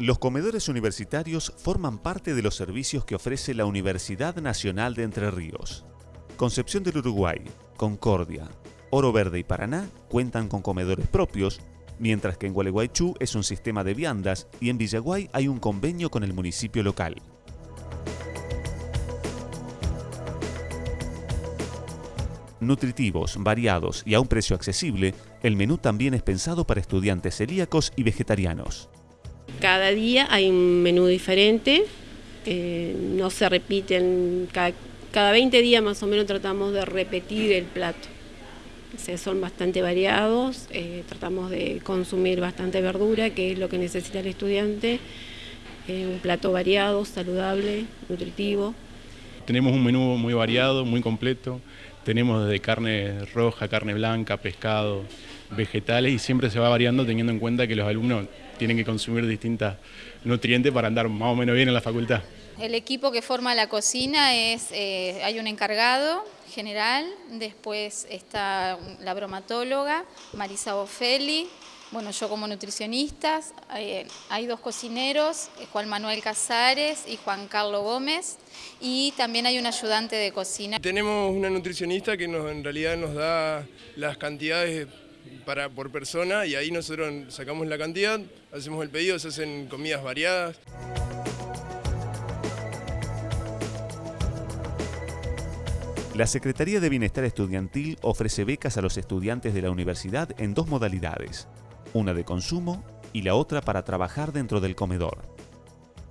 Los comedores universitarios forman parte de los servicios que ofrece la Universidad Nacional de Entre Ríos. Concepción del Uruguay, Concordia, Oro Verde y Paraná cuentan con comedores propios, mientras que en Gualeguaychú es un sistema de viandas y en Villaguay hay un convenio con el municipio local. Nutritivos, variados y a un precio accesible, el menú también es pensado para estudiantes celíacos y vegetarianos. Cada día hay un menú diferente, eh, no se repiten, cada, cada 20 días más o menos tratamos de repetir el plato. O sea, son bastante variados, eh, tratamos de consumir bastante verdura, que es lo que necesita el estudiante, un plato variado, saludable, nutritivo. Tenemos un menú muy variado, muy completo, tenemos desde carne roja, carne blanca, pescado, vegetales y siempre se va variando teniendo en cuenta que los alumnos tienen que consumir distintas nutrientes para andar más o menos bien en la facultad. El equipo que forma la cocina es, eh, hay un encargado general, después está la bromatóloga, Marisa Bofelli, bueno, yo como nutricionista, hay, hay, dos cocineros, Juan Manuel Casares y Juan Carlos Gómez, y también hay un ayudante de cocina. Tenemos una nutricionista que nos, en realidad nos da las cantidades para, por persona y ahí nosotros sacamos la cantidad, hacemos el pedido, se hacen comidas variadas. La Secretaría de Bienestar Estudiantil ofrece becas a los estudiantes de la universidad en dos modalidades, una de consumo y la otra para trabajar dentro del comedor.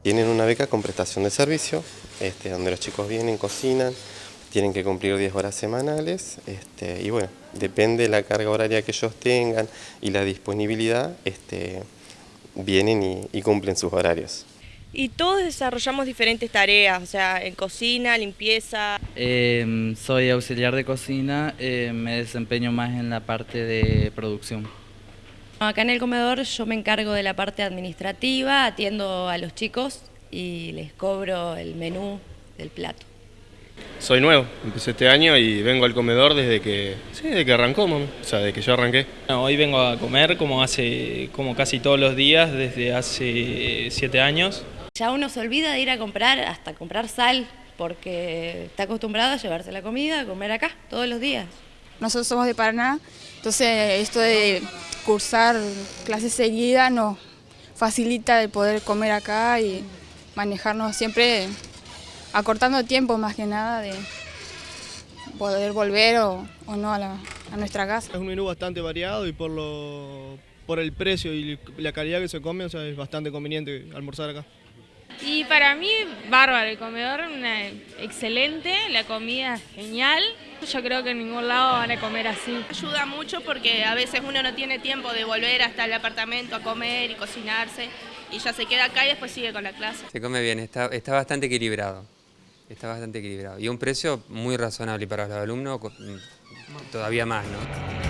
Tienen una beca con prestación de servicio, este, donde los chicos vienen, cocinan, tienen que cumplir 10 horas semanales este, y bueno, depende de la carga horaria que ellos tengan y la disponibilidad, este, vienen y, y cumplen sus horarios. Y todos desarrollamos diferentes tareas, o sea, en cocina, limpieza. Eh, soy auxiliar de cocina, eh, me desempeño más en la parte de producción. Acá en el comedor yo me encargo de la parte administrativa, atiendo a los chicos y les cobro el menú del plato. Soy nuevo, empecé este año y vengo al comedor desde que, sí, desde que arrancó, mami. o sea, desde que yo arranqué. No, hoy vengo a comer como hace, como casi todos los días desde hace siete años. Ya uno se olvida de ir a comprar, hasta comprar sal, porque está acostumbrado a llevarse la comida, a comer acá todos los días. Nosotros somos de Paraná, entonces esto de cursar clases seguidas nos facilita el poder comer acá y manejarnos siempre acortando tiempo más que nada de poder volver o, o no a, la, a, nuestra casa. Es un menú bastante variado y por, lo, por el precio y la calidad que se come, o sea, es bastante conveniente almorzar acá. Y para mí, bárbaro, el comedor una, excelente, la comida genial. Yo creo que en ningún lado van a comer así. Ayuda mucho porque a veces uno no tiene tiempo de volver hasta el apartamento a comer y cocinarse y ya se queda acá y después sigue con la clase. Se come bien, está, está bastante equilibrado. Está bastante equilibrado. Y un precio muy razonable para los alumnos, todavía más, ¿no?